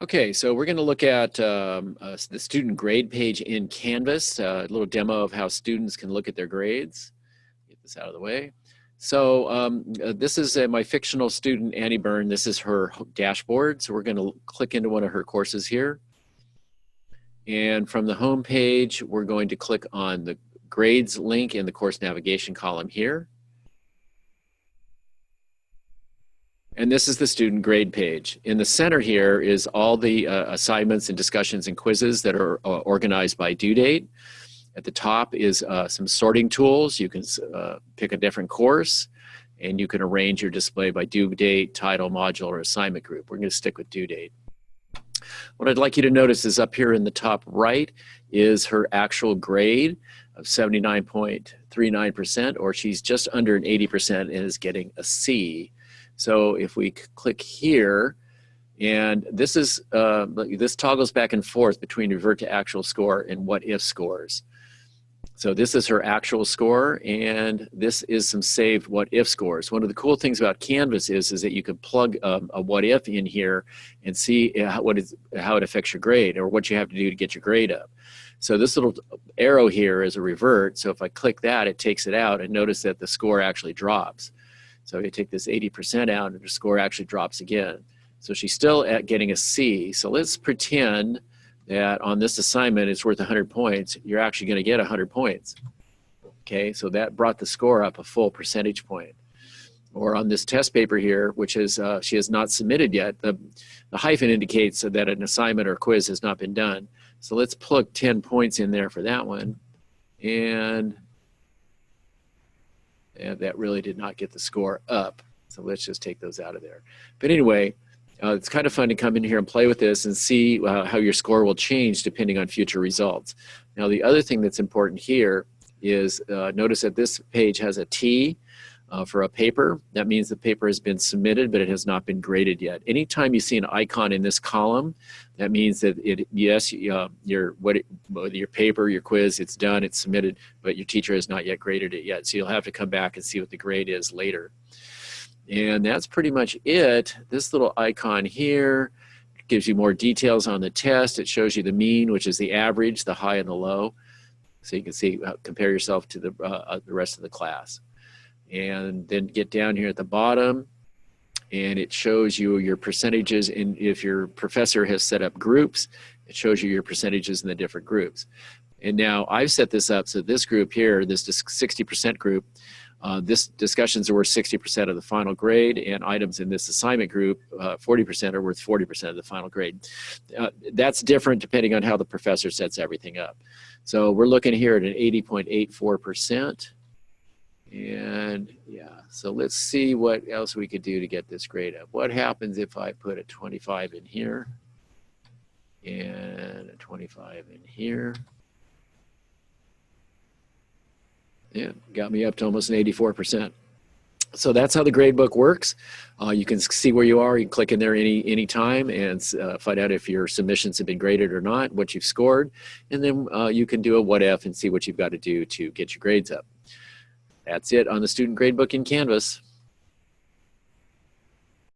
Okay, so we're going to look at um, uh, the student grade page in Canvas, uh, a little demo of how students can look at their grades. Get this out of the way. So um, uh, this is uh, my fictional student, Annie Byrne. This is her dashboard. So we're going to click into one of her courses here. And from the home page, we're going to click on the grades link in the course navigation column here. And this is the student grade page. In the center here is all the uh, assignments and discussions and quizzes that are uh, organized by due date. At the top is uh, some sorting tools. You can uh, pick a different course and you can arrange your display by due date, title, module, or assignment group. We're gonna stick with due date. What I'd like you to notice is up here in the top right is her actual grade of 79.39%, or she's just under an 80% and is getting a C so if we click here, and this is uh, this toggles back and forth between revert to actual score and what if scores. So this is her actual score, and this is some saved what if scores. One of the cool things about Canvas is, is that you can plug um, a what if in here and see how, what is, how it affects your grade or what you have to do to get your grade up. So this little arrow here is a revert. So if I click that, it takes it out and notice that the score actually drops. So you take this 80% out and her score actually drops again. So she's still at getting a C. So let's pretend that on this assignment it's worth 100 points. You're actually going to get 100 points. Okay, so that brought the score up a full percentage point. Or on this test paper here, which is uh, she has not submitted yet, the, the hyphen indicates that an assignment or quiz has not been done. So let's plug 10 points in there for that one. And and that really did not get the score up. So let's just take those out of there. But anyway, uh, it's kind of fun to come in here and play with this and see uh, how your score will change depending on future results. Now the other thing that's important here is uh, notice that this page has a T uh, for a paper. That means the paper has been submitted, but it has not been graded yet. Anytime you see an icon in this column, that means that it, yes, uh, your, what it, your paper, your quiz, it's done, it's submitted, but your teacher has not yet graded it yet. So you'll have to come back and see what the grade is later. And that's pretty much it. This little icon here gives you more details on the test. It shows you the mean, which is the average, the high and the low. So you can see, uh, compare yourself to the, uh, uh the rest of the class and then get down here at the bottom and it shows you your percentages and if your professor has set up groups it shows you your percentages in the different groups. And now I've set this up so this group here this 60% group uh, this discussions are worth 60% of the final grade and items in this assignment group 40% uh, are worth 40% of the final grade. Uh, that's different depending on how the professor sets everything up. So we're looking here at an 80.84 percent and yeah, so let's see what else we could do to get this grade up. What happens if I put a 25 in here and a 25 in here? Yeah, got me up to almost an 84%. So that's how the gradebook works. Uh, you can see where you are. You can click in there any any time and uh, find out if your submissions have been graded or not, what you've scored, and then uh, you can do a what if and see what you've got to do to get your grades up. That's it on the student gradebook in Canvas.